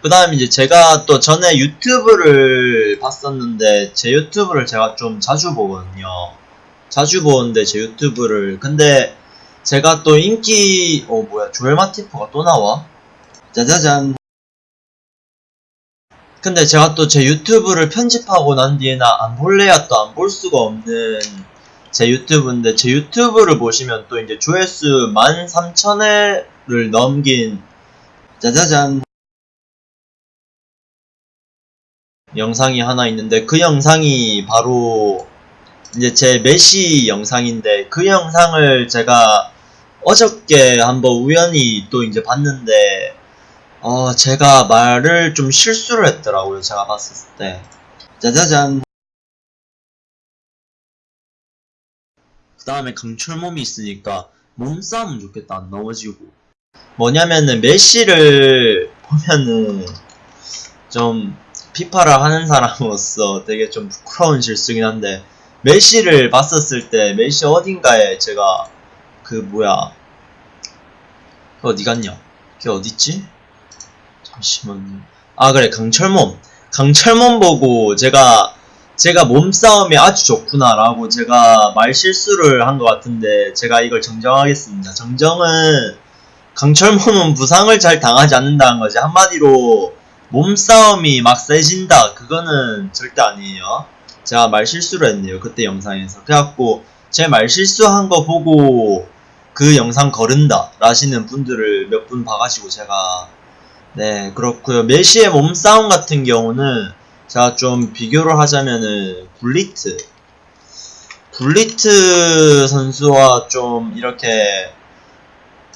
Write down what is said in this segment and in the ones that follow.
그 다음 이제 제가 또 전에 유튜브를 봤었는데 제 유튜브를 제가 좀 자주 보거든요. 자주 보는데 제 유튜브를 근데 제가 또 인기 어 뭐야 조엘 마티프가 또 나와? 짜자잔 근데 제가 또 제 유튜브를 편집하고 난 뒤에나 안 볼래야 또 안 볼 수가 없는 제 유튜브인데 제 유튜브를 보시면 또 이제 조회수 13,000회를 넘긴 짜자잔 영상이 하나 있는데 그 영상이 바로 이제 제 메시 영상인데 그 영상을 제가 어저께 한번 우연히 또 이제 봤는데 어 제가 말을 좀 실수를 했더라고요 제가 봤을 때. 짜자잔. 그 다음에 강철몸이 있으니까 몸싸움은 좋겠다 안 넘어지고. 뭐냐면은 메시를 보면은 좀 피파를 하는 사람으로서 되게 좀 부끄러운 실수긴 한데 메시를 봤었을 때 메시 어딘가에 제가 그 뭐야 그 어디 갔냐? 걔 어딨지? 잠시만요. 아 그래 강철몸. 강철몸 보고 제가 제가 몸싸움이 아주 좋구나 라고 제가 말 실수를 한 것 같은데 제가 이걸 정정하겠습니다. 정정은 강철몸은 부상을 잘 당하지 않는다는 거지. 한마디로 몸싸움이 막 세진다. 그거는 절대 아니에요. 제가 말 실수를 했네요 그때 영상에서. 그래갖고 제 말 실수한 거 보고 그 영상 거른다. 라시는 분들을 몇 분 봐가지고 제가. 네 그렇고요. 메시의 몸싸움 같은 경우는 제가 좀 비교를 하자면은 굴리트. 굴리트 선수와 좀 이렇게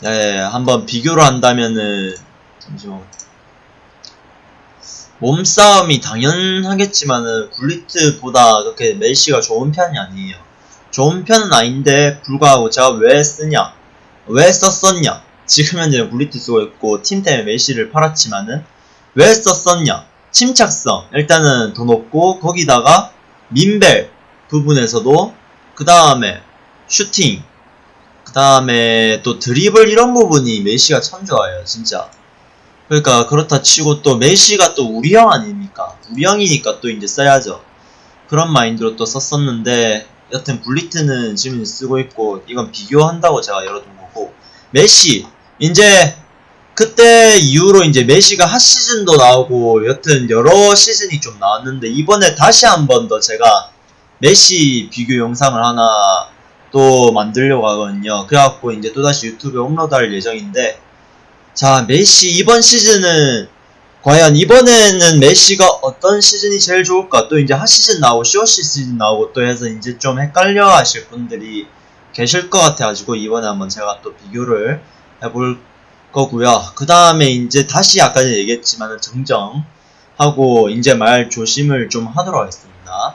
네 한번 비교를 한다면은 잠시만 몸싸움이 당연하겠지만은 굴리트보다 그렇게 메시가 좋은 편이 아니에요. 좋은 편은 아닌데 불구하고 제가 왜 쓰냐? 왜 썼었냐? 지금 현재는 굴리트 쓰고 있고 팀 때문에 메시를 팔았지만은 왜 썼었냐? 침착성 일단은 더 높고 거기다가 민벨 부분에서도 그 다음에 슈팅 그 다음에 또 드리블 이런 부분이 메시가 참 좋아요 진짜 그러니까 그렇다 치고 또 메시가 또 우리 형 아닙니까? 우리 형이니까 또 이제 써야죠. 그런 마인드로 또 썼었는데 여튼 굴리트는 지금 쓰고 있고 이건 비교한다고 제가 열어둔 거고 메시 이제 그때 이후로 이제 메시가 HOT 시즌도 나오고 여튼 여러 시즌이 좀 나왔는데 이번에 다시 한 번 더 제가 메시 비교 영상을 하나 또 만들려고 하거든요. 그래갖고 이제 또다시 유튜브에 업로드할 예정인데 자, 메시 이번 시즌은 과연 이번에는 메시가 어떤 시즌이 제일 좋을까? 또 이제 HOT 시즌 나오고 쇼시 시즌 나오고 또 해서 이제 좀 헷갈려 하실 분들이 계실 것 같아가지고 이번에 한번 제가 또 비교를 해볼 거고요. 그 다음에 이제 다시 아까 전에 얘기했지만은 정정하고 이제 말 조심을 좀 하도록 하겠습니다.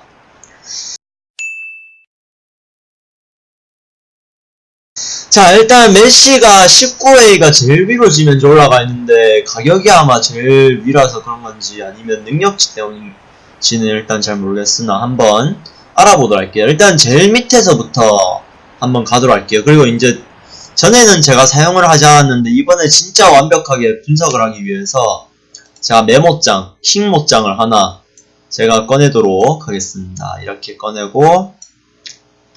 자 일단 메시가 19A가 제일 위로 지면서 올라가 있는데 가격이 아마 제일 위라서 그런 건지 아니면 능력치 때문인지는 일단 잘 모르겠으나 한번 알아보도록 할게요. 일단 제일 밑에서부터 한번 가도록 할게요. 그리고 이제 전에는 제가 사용을 하지 않았는데 이번에 진짜 완벽하게 분석을 하기 위해서 제가 메모장, 킹 모장을 하나 제가 꺼내도록 하겠습니다. 이렇게 꺼내고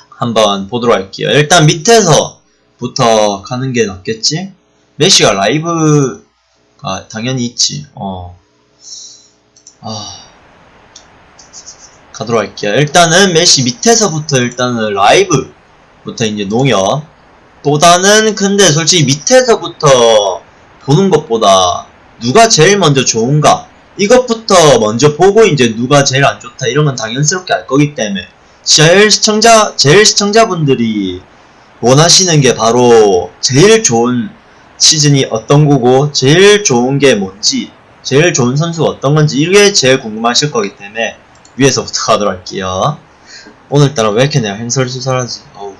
한번 보도록 할게요. 일단 밑에서 부터 가는 게 낫겠지? 메시가 라이브가 당연히 있지. 어. 아. 가도록 할게요. 일단은 메시 밑에서부터 일단은 라이브부터 이제 농협. 보다는 근데 솔직히 밑에서부터 보는 것보다 누가 제일 먼저 좋은가 이것부터 먼저 보고 이제 누가 제일 안 좋다 이런 건 당연스럽게 알 거기 때문에 제일 시청자 제일 시청자분들이 원하시는 게 바로 제일 좋은 시즌이 어떤 거고 제일 좋은 게 뭔지 제일 좋은 선수가 어떤 건지 이게 제일 궁금하실 거기 때문에 위에서부터 가도록 할게요. 오늘따라 왜 이렇게 내가 행설수설하지? 어우.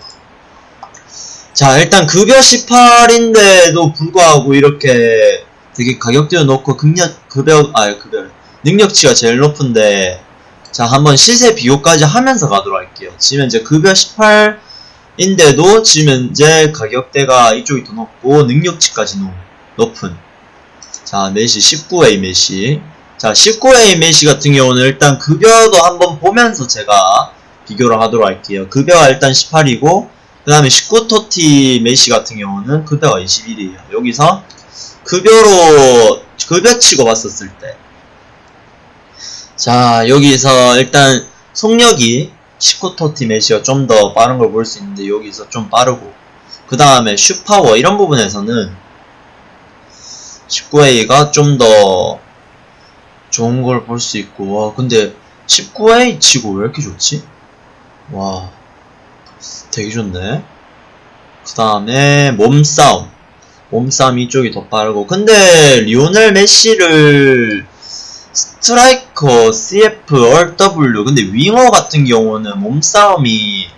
자 일단 급여 18인데도 불구하고 이렇게 되게 가격대도 높고 급력 급여 아 급여 능력치가 제일 높은데 자 한번 시세 비교까지 하면서 가도록 할게요. 지금 이제 급여 18 인데도 지금 현재 가격대가 이쪽이 더 높고 능력치까지 높은 자, 메시 19A 메시. 자, 19A 메시 같은 경우는 일단 급여도 한번 보면서 제가 비교를 하도록 할게요. 급여가 일단 18이고, 그 다음에 19 TOTY 메시 같은 경우는 급여가 21이에요. 여기서 급여로, 급여 치고 봤었을 때. 자, 여기서 일단 속력이 19토티 메시가 좀더 빠른 걸 볼 수 있는데, 여기서 좀 빠르고, 그 다음에 슈파워, 이런 부분에서는 19A가 좀 더 좋은 걸 볼 수 있고, 와, 근데 19A 치고 왜 이렇게 좋지? 와, 되게 좋네. 그 다음에 몸싸움. 몸싸움 이쪽이 더 빠르고. 근데 리오넬 메시를 스트라이커, CF, RW. 근데 윙어 같은 경우는 몸싸움이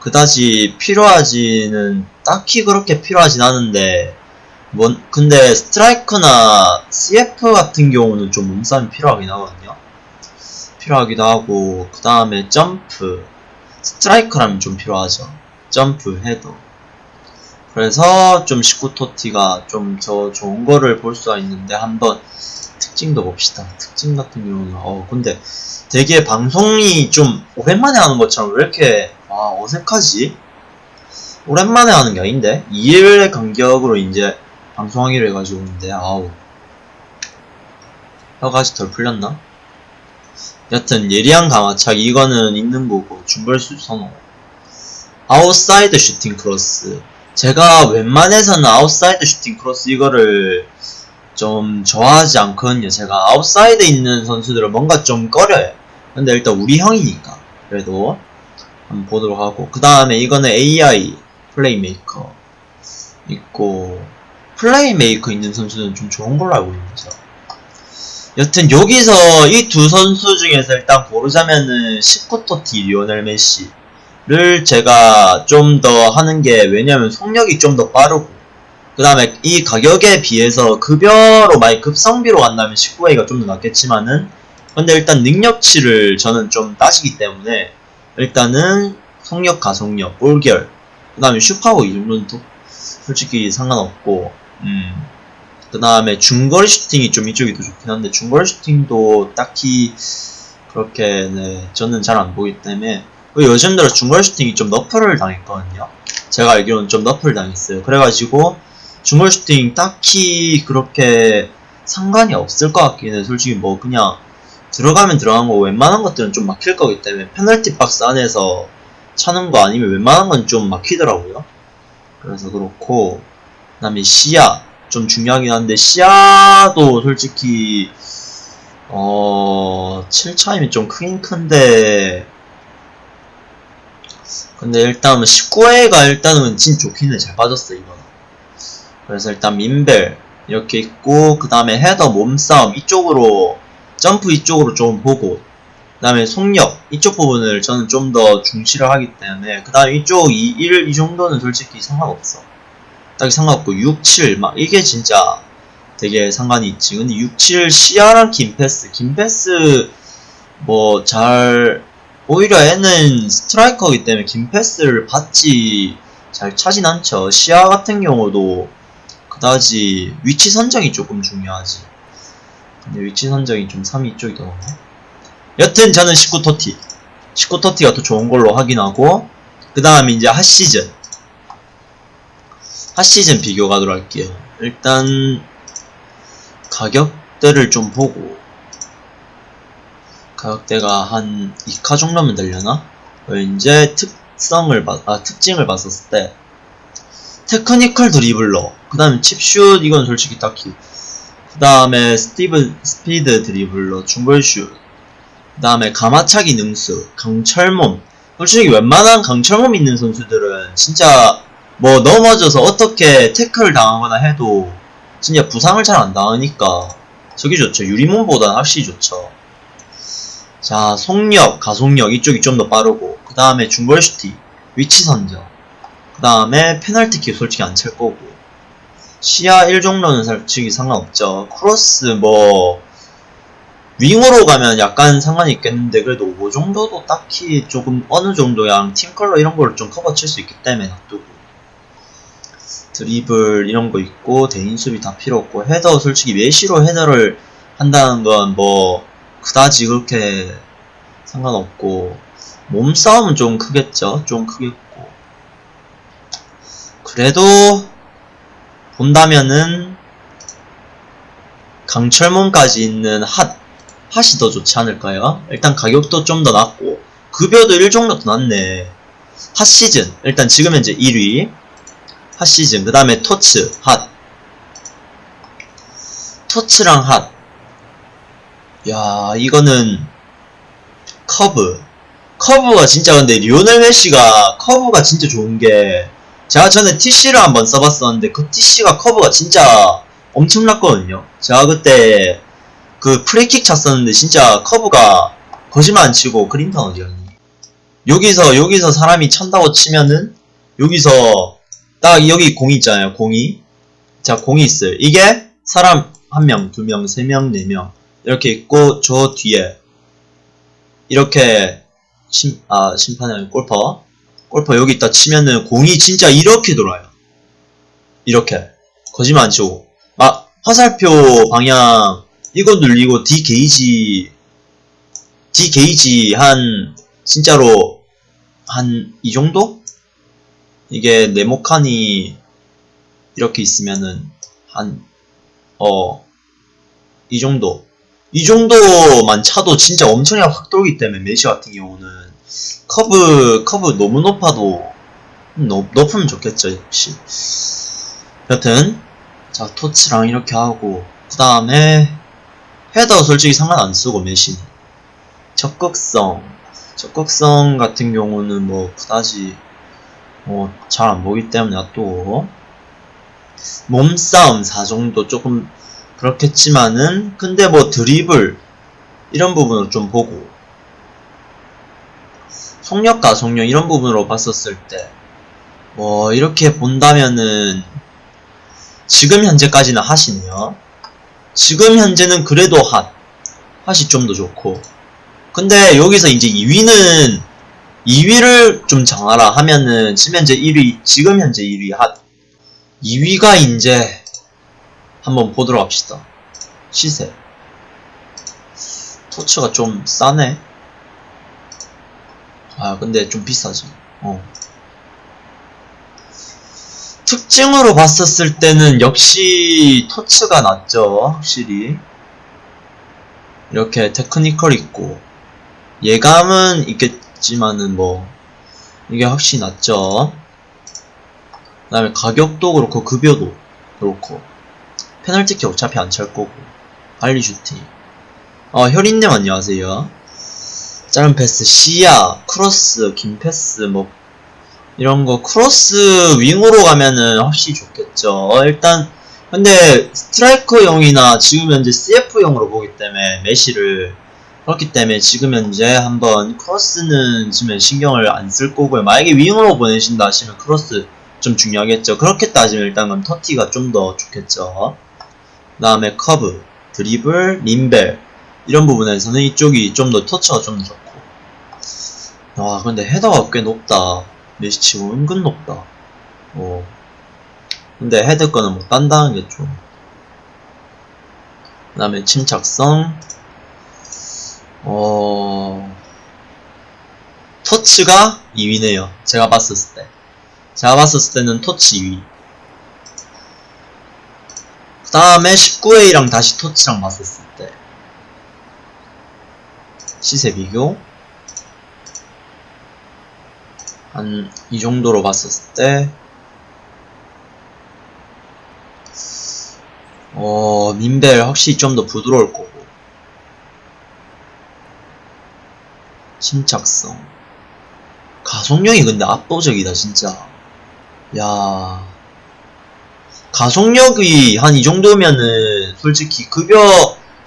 그다지 필요하지는 딱히 그렇게 필요하진 않은데 뭔 근데 스트라이커나 CF 같은 경우는 좀 몸싸움이 필요하긴 하거든요. 필요하기도 하고 그 다음에 점프 스트라이커라면 좀 필요하죠. 점프 헤더 그래서 좀 19토티가 좀더 좋은 거를 볼 수가 있는데 한번 특징도 봅시다. 특징 같은 경우는 어 근데 되게 방송이 좀 오랜만에 하는 것처럼 왜 이렇게 아 어색하지? 오랜만에 하는 게 아닌데 2일의 간격으로 이제 방송하기로 해가지고 있는데 아우 혀가 아직 덜 풀렸나? 여튼 예리한 감아차기 이거는 있는 거고 중거리슛 선호 아웃사이드 슈팅 크로스 제가 웬만해서는 아웃사이드 슈팅 크로스 이거를 좀 좋아하지 않거든요. 제가 아웃사이드 있는 선수들은 뭔가 좀 꺼려요. 근데 일단 우리 형이니까 그래도 한번 보도록 하고. 그 다음에 이거는 AI 플레이메이커 있고 플레이메이커 있는 선수는 좀 좋은 걸로 알고 있는데 여튼 여기서 이 두 선수 중에서 일단 고르자면은 19토티 리오넬 메시를 제가 좀 더 하는 게 왜냐면 속력이 좀 더 빠르고 그 다음에 이 가격에 비해서 급여로 많이 급성비로 간다면 19A가 좀 더 낫겠지만은 근데 일단 능력치를 저는 좀 따지기 때문에 일단은 속력 가속력 볼결 그 다음에 슈파워 이 정도는 또 솔직히 상관없고 음. 그 다음에 중거리 슈팅이 좀 이쪽이 더 좋긴 한데 중거리 슈팅도 딱히 그렇게 네 저는 잘 안 보기 때문에 요즘 들어 중거리 슈팅이 좀 nerf를 당했거든요 제가 알기로는 좀 nerf를 당했어요 그래가지고 중거리 슈팅 딱히 그렇게 상관이 없을 것 같긴 해 솔직히 뭐 그냥 들어가면 들어간 거 웬만한 것들은 좀 막힐 거기 때문에 페널티 박스 안에서 차는 거 아니면 웬만한 건 좀 막히더라고요. 그래서 그렇고 그 다음에 시야 좀 중요하긴 한데 시야도 솔직히 어 7차이면 좀 크긴 큰데 근데 일단 19회가 일단은 진 좋긴 해. 잘 빠졌어 이거는 그래서 일단 민벨 이렇게 있고 그 다음에 헤더 몸싸움 이쪽으로 점프 이쪽으로 좀 보고 그 다음에 속력 이쪽 부분을 저는 좀 더 중시를 하기 때문에 그 다음에 이쪽 2, 1, 이 정도는 솔직히 상관없어. 딱히 상관없고 6, 7 막 이게 진짜 되게 상관이 있지. 근데 6, 7 시야랑 김패스. 김패스 뭐 잘 오히려 얘는 스트라이커이기 때문에 김패스를 받지 잘 차진 않죠. 시야 같은 경우도 그다지 위치 선정이 조금 중요하지. 근데 위치 선정이 좀 3위 쪽이 더 나오네 여튼 저는 19토티. 19토티가 더 좋은 걸로 확인하고 그 다음에 이제 HOT시즌. HOT시즌 비교 가도록 할게요. 일단 가격대를 좀 보고 가격대가 한 2카 정도면 되려나? 이제 특성을 봐, 아 특징을 봤었을 때 technical dribbler. 그 다음에 chip슛 이건 솔직히 딱히. 그 다음에 스티브 speed dribbler 중거리슛. 그 다음에 감아차기 능수 강철몸. 솔직히 웬만한 강철몸 있는 선수들은 진짜 뭐 넘어져서 어떻게 태클 당하거나 해도 진짜 부상을 잘 안 당하니까 저기 좋죠. 유리몸보다는 확실히 좋죠. 자 속력 가속력 이쪽이 좀 더 빠르고 그 다음에 슈팅 위치 선정 그 다음에 페널티킥 솔직히 안 찰 거고. 시야 1 정도는 솔직히 상관없죠. 크로스 뭐 윙으로 가면 약간 상관이 있겠는데 그래도 5 정도도 딱히 조금 어느 정도야 팀컬러 이런 걸 좀 커버 칠 수 있기 때문에 놔두고. 드리블 이런 거 있고 대인 수비 다 필요 없고 헤더 솔직히 메시로 헤더를 한다는 건 뭐 그다지 그렇게 상관없고 몸싸움은 좀 크겠죠. 좀 크겠고 그래도 본다면은 강철몸까지 있는 핫 핫이 더 좋지 않을까요? 일단 가격도 좀 더 낮고 급여도 1 정도 더 낮네. HOT 시즌. 일단 지금 현재 1위. HOT 시즌. 그 다음에 TOTS HOT. TOTS랑 HOT. 야, 이거는 커브. 커브가 진짜 근데 리오넬 메시가 커브가 진짜 좋은 게 제가 전에 TC를 한번 써봤었는데 그 TC가 커브가 진짜 엄청났거든요. 제가 그때 그 프리킥 찼었는데 진짜 커브가 거짓말 안 치고 그린턴 어디였니? 여기서 여기서 사람이 찬다고 치면은 여기서 딱 여기 공이 있잖아요. 공이 자 공이 있어요. 이게 사람 한 명, 두 명, 세 명, 네 명. 이렇게 있고 저 뒤에 이렇게 심, 아 심판이 골키퍼 골키퍼 여기 있다 치면은 공이 진짜 이렇게 돌아요. 이렇게. 거짓말 안 치고. 막 화살표 방향 이거 눌리고 D 게이지 D 게이지 한 진짜로 한 이 정도? 이게 네모칸이 이렇게 있으면은 한 어 이 정도. 이 정도만 차도 진짜 엄청나게 확 돌기 때문에 메시 같은 경우는 커브 커브 너무 높아도 높, 높으면 좋겠죠 역시. 여튼 자 토치랑 이렇게 하고 그 다음에 헤더 솔직히 상관 안 쓰고 메시는 적극성. 적극성 같은 경우는 뭐 그다지 뭐 잘 안 보기 때문에 놔두고 몸싸움 4 정도 조금 그렇겠지만은 근데 뭐 드리블 이런 부분으로 좀 보고 속력과 속력 이런 부분으로 봤었을 때 뭐 이렇게 본다면은 지금 현재까지는 핫이네요 지금 현재는 그래도 핫 핫이 좀 더 좋고 근데 여기서 이제 2위는 2위를 좀 정하라 하면은 지금 현재 1위 지금 현재 1위 핫 2위가 이제 한번 보도록 합시다. 시세. 토츠가 좀 싸네. 아, 근데 좀 비싸지. 어. 특징으로 봤었을 때는 역시 토츠가 낫죠. 확실히. 이렇게 테크니컬 있고. 예감은 있겠지만은 뭐, 이게 확실히 낫죠. 그 다음에 가격도 그렇고, 급여도 그렇고. 페널티킥 어차피 안 찰 거고 빨리 슈팅 어 혈인님 안녕하세요 짧은 패스 시야 크로스 긴 패스 뭐 이런 거 크로스 윙으로 가면은 확실히 좋겠죠. 일단 근데 스트라이커용이나 지금 현재 CF용으로 보기 때문에 메시를 그렇기 때문에 지금 현재 한번 크로스는 지금 신경을 안 쓸 거고요. 만약에 윙으로 보내신다 하시면 크로스 좀 중요하겠죠. 그렇게 따지면 일단은 TOTY가 좀 더 좋겠죠. 그 다음에 커브, 드리블, 림벨. 이런 부분에서는 이쪽이 좀 더 터치가 좀 더 좋고 와 근데 헤더가 꽤 높다 메시치고 은근 높다 어. 근데 헤드 거는 뭐 단단한 게 좀. 그 다음에 침착성. 어, 터치가 2위네요. 제가 봤었을 때. 제가 봤었을 때는 터치 2위. 그 다음에 19A랑 다시 토치랑 봤었을 때 시세 비교 한 이 정도로 봤었을 때 어, 민벨 확실히 좀 더 부드러울 거고. 침착성. 가속력이 근데 압도적이다 진짜. 야. 가속력이 한 이 정도면은 솔직히 급여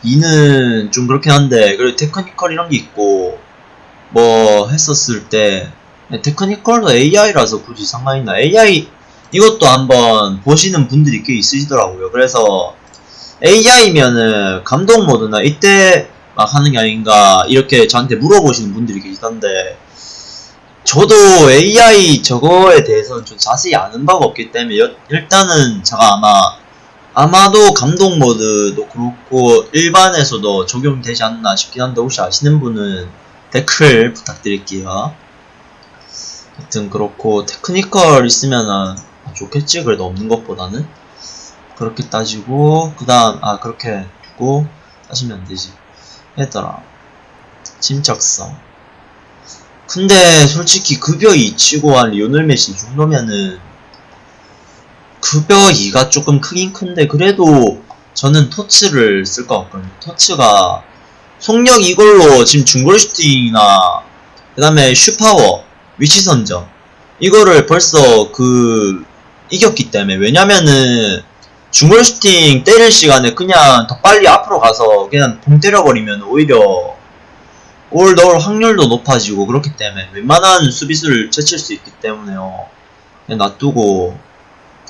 2는 좀 그렇긴 한데 그리고 테크니컬 이런 게 있고 뭐 했었을 때 테크니컬도 AI라서 굳이 상관있나 AI 이것도 한번 보시는 분들이 꽤 있으시더라고요 그래서 AI면은 감독 모드나 이때 막 하는 게 아닌가 이렇게 저한테 물어보시는 분들이 계시던데 저도 AI 저거에 대해서는 좀 자세히 아는 바가 없기 때문에 여- 일단은 제가 아마 아마도 감독 모드도 그렇고 일반에서도 적용되지 않나 싶긴 한데 혹시 아시는 분은 댓글 부탁드릴게요. 하여튼 그렇고 테크니컬 있으면은 좋겠지? 그래도 없는 것보다는? 그렇게 따지고 그 다음 아 그렇게 두고 따지면 안 되지. 했더라 침착성 근데 솔직히 급여 2 치고 한 리오넬 메시 이 정도면은 급여 2가 조금 크긴 큰데 그래도 저는 TOTS를 쓸 것 같거든요. TOTS가 속력 이걸로 지금 중거리 슈팅이나 그 다음에 슈파워 위치 선정. 이거를 벌써 그 이겼기 때문에 왜냐면은 중거리 슈팅 때릴 시간에 그냥 더 빨리 앞으로 가서 그냥 봉 때려버리면 오히려 골 넣을 확률도 높아지고 그렇기 때문에 웬만한 수비수를 제칠 수 있기 때문에요. 그냥 놔두고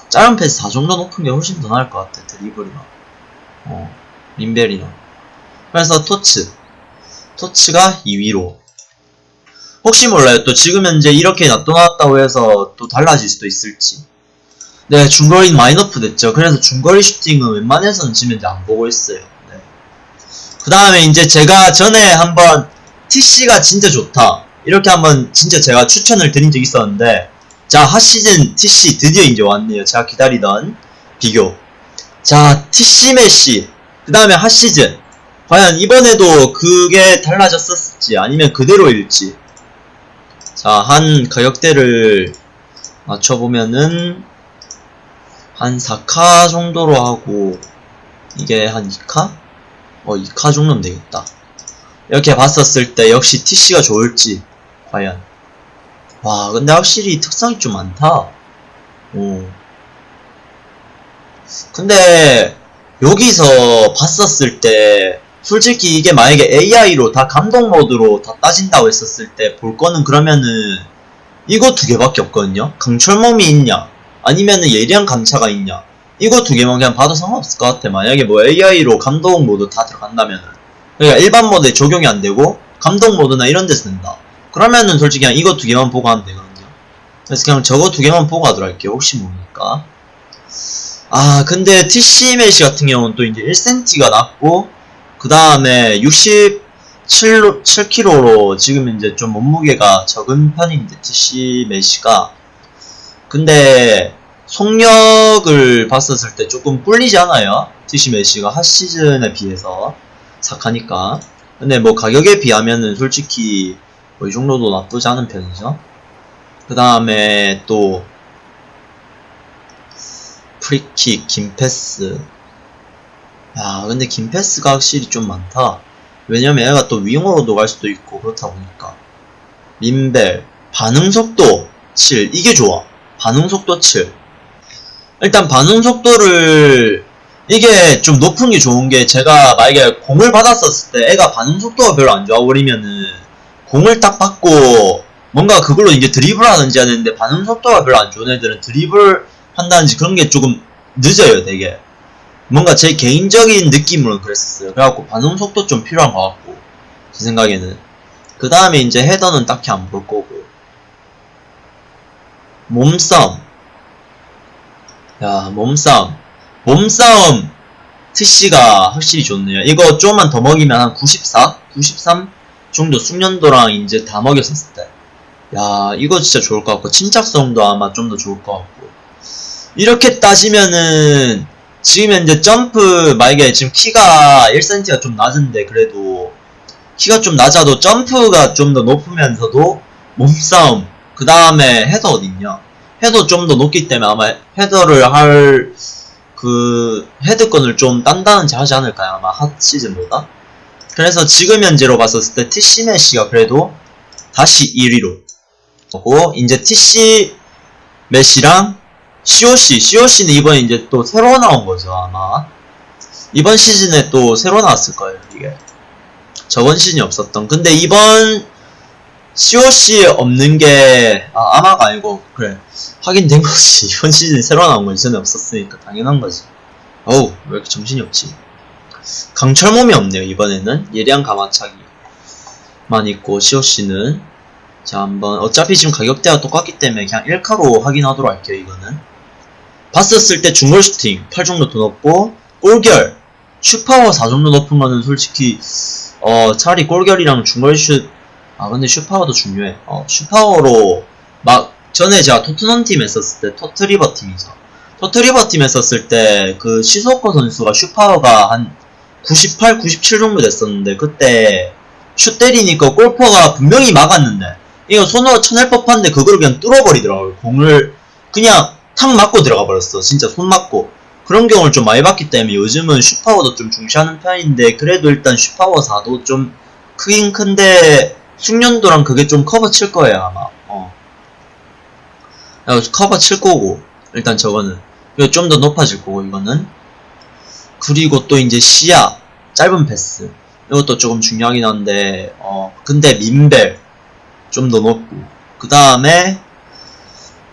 짧은 패스 4 정도 높은 게 훨씬 더 나을 것 같아 드리블이나. 어 린벨이나. 그래서 토츠. TOTS가 2위로 혹시 몰라요 또 지금 현재 이렇게 놔둬놨다고 해서 또 달라질 수도 있을지 네, 중거리 많이 nerf 됐죠. 그래서 중거리 슈팅은 웬만해서는 지금 이제 안 보고 있어요. 네. 그 다음에 이제 제가 전에 한번 TC가 진짜 좋다. 이렇게 한번 진짜 제가 추천을 드린 적이 있었는데, 자, HOT시즌 TC 드디어 이제 왔네요. 제가 기다리던 비교. 자, TC 메시. 그 다음에 핫시즌. 과연 이번에도 그게 달라졌었을지, 아니면 그대로일지. 자, 한 가격대를 맞춰보면은, 한 4카 정도로 하고 이게 한 2카? 어 2카 정도면 되겠다. 이렇게 봤었을 때 역시 TC가 좋을지 과연. 와 근데 확실히 특성이 좀 많다. 오. 근데 여기서 봤었을 때 솔직히 이게 만약에 AI로 다 감독 모드로 다 따진다고 했었을 때 볼 거는 그러면은 이거 두 개밖에 없거든요? 강철몸이 있냐? 아니면은 예리한 감차가 있냐? 이거 두 개만 그냥 봐도 상관없을 것 같아. 만약에 뭐 AI로 감독 모드 다 들어간다면은. 그러니까 일반 모드에 적용이 안 되고 감독 모드나 이런 데 쓴다. 그러면은 솔직히 그냥 이거 두 개만 보고 하면 되거든요. 그래서 그냥 저거 두 개만 보고 하도록 할게요. 혹시 모르니까. 아 근데 TC 메시 같은 경우는 또 이제 1cm가 낮고 그 다음에 67 7kg로 지금 이제 좀 몸무게가 적은 편인데 TC 메시가. 근데 속력을 봤었을 때 조금 꿀리지 않아요? TC 메시가 핫 시즌에 비해서 착하니까. 근데 뭐 가격에 비하면은 솔직히 뭐 이 정도도 나쁘지 않은 편이죠. 그 다음에 또 프리킥, 김패스 야 근데 김패스가 확실히 좀 많다. 왜냐면 얘가 또 윙어로도 갈 수도 있고 그렇다 보니까. 민벨 반응속도 7 이게 좋아. 반응속도 7 일단 반응속도를 이게 좀 높은 게 좋은 게 제가 만약에 공을 받았었을 때 애가 반응속도가 별로 안 좋아버리면은 공을 딱 받고 뭔가 그걸로 이제 드리블 하는지 하는데 반응속도가 별로 안 좋은 애들은 드리블 한다든지 그런 게 조금 늦어요 되게 뭔가 제 개인적인 느낌으로는 그랬었어요. 그래갖고 반응 속도 좀 필요한 것 같고 제 생각에는. 그 다음에 이제 헤더는 딱히 안 볼 거고. 몸싸움. 야 몸싸움. 몸싸움 TC가 확실히 좋네요. 이거 조금만 더 먹이면 한 94? 93? 정도 숙련도랑 이제 다 먹였었을 때 야 이거 진짜 좋을 것 같고 침착성도 아마 좀 더 좋을 것 같고. 이렇게 따지면은 지금 현재 점프 만약에 지금 키가 1cm가 좀 낮은데 그래도 키가 좀 낮아도 점프가 좀 더 높으면서도 몸싸움 그 다음에 헤더 어딨냐? 헤더 좀 더 높기 때문에 아마 헤더를 할 그 헤드건을 좀 단단한지 하지 않을까요? 아마 핫 시즌보다? 그래서 지금 현재로 봤었을 때 TC 메시가 그래도 다시 1위로 하고 이제 TC 메시랑 COC COC는 이번에 이제 또 새로 나온 거죠 아마. 이번 시즌에 또 새로 나왔을 거예요 이게. 저번 시즌이 없었던. 근데 이번 COC 없는 게 아, 아마가 아니고 그래. 확인된 거지. 이번 시즌 새로 나온 거 이전에 없었으니까 당연한 거지. 어우 왜 이렇게 정신이 없지? 강철 몸이 없네요 이번에는. 예리한 가마차기만 있고 COC는. 자 한번. 어차피 지금 가격대가 똑같기 때문에 그냥 1카로 확인하도록 할게요 이거는 봤었을 때 중골 슈팅 8 정도 더 높고 골결 슈파워 4 정도 높은 거는 솔직히 어 차라리 골결이랑 중거리 슛 아 근데 슈파워도 중요해 어 슈파워로 막 전에 제가 토트넘 팀 했었을 때 토트리버 팀이죠 토트리버 팀 했었을 때 그 시소코 선수가 슈파워가 한 98, 97 정도 됐었는데 그때 슛 때리니까 골키퍼가 분명히 막았는데 이거 손으로 쳐낼 법한데 그걸 그냥 뚫어버리더라고요. 공을 그냥 탁 맞고 들어가 버렸어. 진짜 손 맞고. 그런 경우를 좀 많이 봤기 때문에 요즘은 슈파워도 좀 중시하는 편인데 그래도 일단 슈파워 4도 좀 크긴 큰데 숙련도랑 그게 좀 커버 칠 거예요 아마. 어. 커버 칠 거고 일단 저거는 좀 더 높아질 거고 이거는 그리고 또 이제 시야 짧은 패스 이것도 조금 중요하긴 한데 어 근데 민벨 좀 더 높고 그 다음에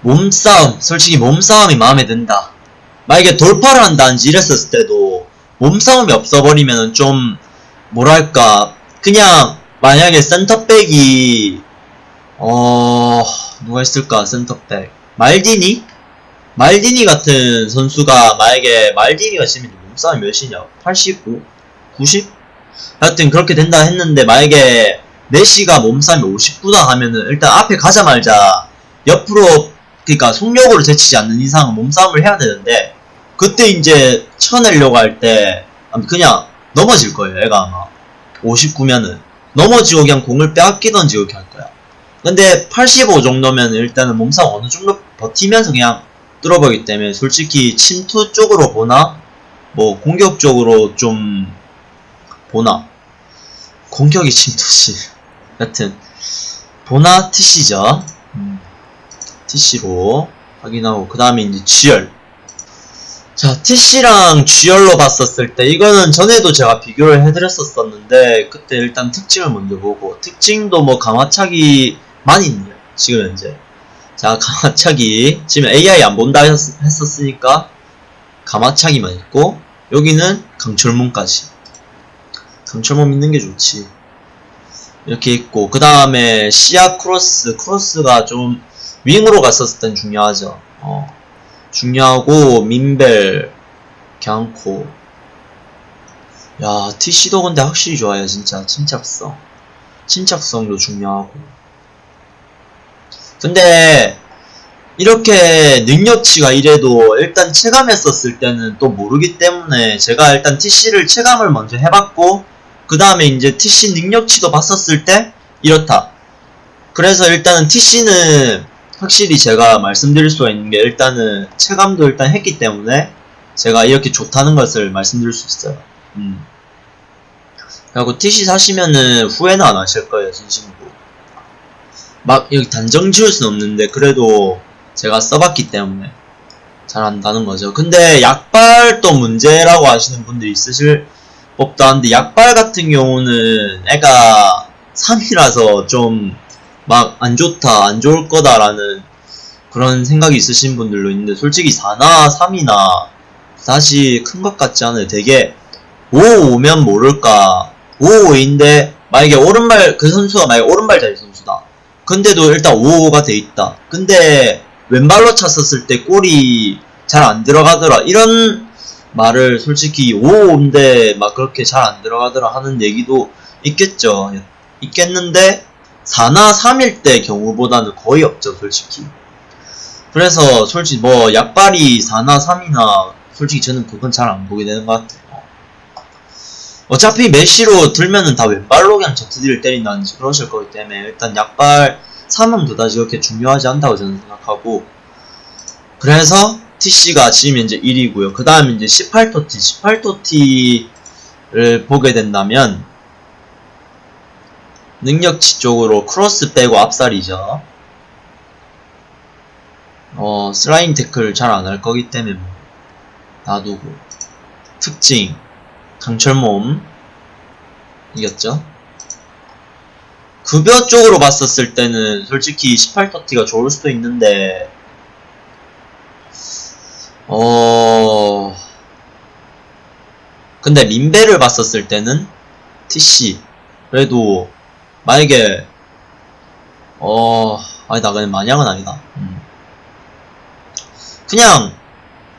몸싸움 솔직히 몸싸움이 마음에 든다. 만약에 돌파를 한다든지 이랬었을 때도 몸싸움이 없어버리면 좀 뭐랄까 그냥 만약에 센터백이 어 누가 있을까 센터백. 말디니? 말디니 같은 선수가 만약에 말디니가 지금 몸싸움이 몇이냐? 85 90 하여튼 그렇게 된다 했는데 만약에 메시가 몸싸움이 59다 하면은 일단 앞에 가자마자. 옆으로 그러니까 속력으로 제치지 않는 이상은 몸싸움을 해야 되는데 그때 이제 쳐내려고 할 때 그냥 넘어질 거예요 애가 아마. 59면은. 넘어지고 그냥 공을 빼앗기던지 그렇게 할 거야. 근데 85 정도면 일단은 몸싸움 어느 정도 버티면서 그냥 뚫어보기 때문에 솔직히 침투 쪽으로 보나? 뭐 공격적으로 좀 보나? 공격이 침투시 여튼 보나? 음, TC로 확인하고 그 다음에 이제 GR 자 TC랑 GR로 봤었을 때 이거는 전에도 제가 비교를 해드렸었었는데 그때 일단 특징을 먼저 보고 특징도 뭐 강화차기 많이 있네요 지금 현재. 자 강화차기 지금 AI 안 본다 했, 했었으니까 감아차기만 있고 여기는 강철몸까지. 강철몸 믿는 게 좋지. 이렇게 있고 그 다음에 시야 크로스 크로스가 좀 윙으로 갔었을 땐 중요하죠. 어, 중요하고 민벨 경코. 야 TC도 근데 확실히 좋아요 진짜. 침착성. 침착성도 중요하고. 근데 이렇게 능력치가 이래도 일단 체감했었을 때는 또 모르기 때문에 제가 일단 TC를 체감을 먼저 해봤고 그 다음에 이제 TC 능력치도 봤었을 때 이렇다. 그래서 일단은 TC는 확실히 제가 말씀드릴 수가 있는 게 일단은 체감도 일단 했기 때문에 제가 이렇게 좋다는 것을 말씀드릴 수 있어요 음. 그리고 TC 사시면은 후회는 안 하실 거예요 진심으로 막 여기 단정 지을 수는 없는데 그래도 제가 써봤기 때문에 잘 안다는 거죠. 근데 약발도 문제라고 하시는 분들이 있으실 법도 한데 약발 같은 경우는 애가 3이라서 좀 막 안 좋다, 안 좋을 거다라는 그런 생각이 있으신 분들도 있는데 솔직히 4나 3이나 다시 큰 것 같지 않아요. 되게 5 오면 모를까 5 5인데 만약에 오른발 그 선수가 만약에 오른발 자리 선수다. 근데도 일단 5-5가 돼 있다. 근데 왼발로 찼었을 때 골이 잘 안 들어가더라. 이런 말을 솔직히 5-5인데 막 그렇게 잘 안 들어가더라 하는 얘기도 있겠죠. 있겠는데 4나 3일 때 경우보다는 거의 없죠, 솔직히. 그래서 솔직히 뭐 약발이 4나 3이나 솔직히 저는 그건 잘 안 보게 되는 것 같아요. 어차피 메시로 들면은 다 왼발로 그냥 ZD를 때린다든지 그러실 거기 때문에 일단 약발 3은 그다지 그렇게 중요하지 않다고 저는 생각하고 그래서 TC가 지금 이제 1위고요. 그 다음에 이제 18TOTY, 18TOTY를 보게 된다면 능력치 쪽으로 크로스 빼고 압살이죠. 어, 슬라임 태클 잘 안 할 거기 때문에 뭐 놔두고 특징 강철몸 이겼죠. 급여 쪽으로 봤었을 때는 솔직히 18터티가 좋을 수도 있는데 어 근데 민배를 봤었을 때는 TC 그래도 만약에 어, 아니다. 그냥 마냥은 아니다. 음. 그냥,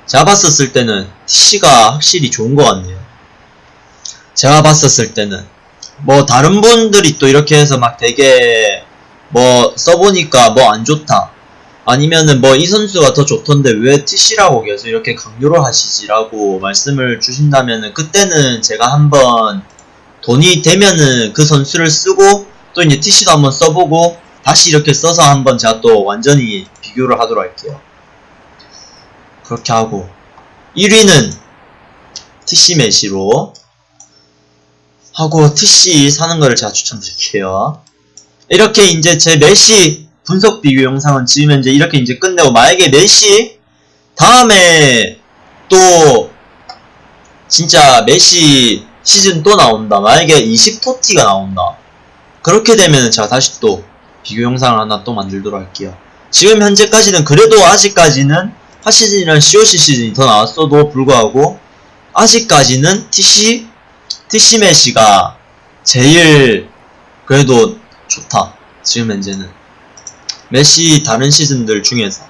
제가 봤었을 때는 TC가 확실히 좋은 것 같네요. 제가 봤었을 때는. 뭐, 다른 분들이 또 이렇게 해서 막 되게, 뭐, 써보니까 뭐 안 좋다. 아니면은 뭐 이 선수가 더 좋던데 왜 TC라고 계속 이렇게 강요를 하시지라고 말씀을 주신다면은 그때는 제가 한번 돈이 되면은 그 선수를 쓰고 또 이제 TC도 한번 써보고 다시 이렇게 써서 한번 제가 또 완전히 비교를 하도록 할게요. 그렇게 하고 1위는 TC 메시로 하고 TC 사는 거를 제가 추천드릴게요. 이렇게 이제 제 메시 분석 비교 영상은 지금 현재 이렇게 이제 끝내고 만약에 메시 다음에 또 진짜 메시 시즌 또 나온다. 만약에 20TOTY가 나온다. 그렇게 되면 제가 다시 또 비교 영상을 하나 또 만들도록 할게요. 지금 현재까지는 그래도 아직까지는 하 시즌이랑 COC 시즌이 더 나왔어도 불구하고 아직까지는 TC TC 메시가 제일 그래도 좋다. 지금 현재는 메시 다른 시즌들 중에서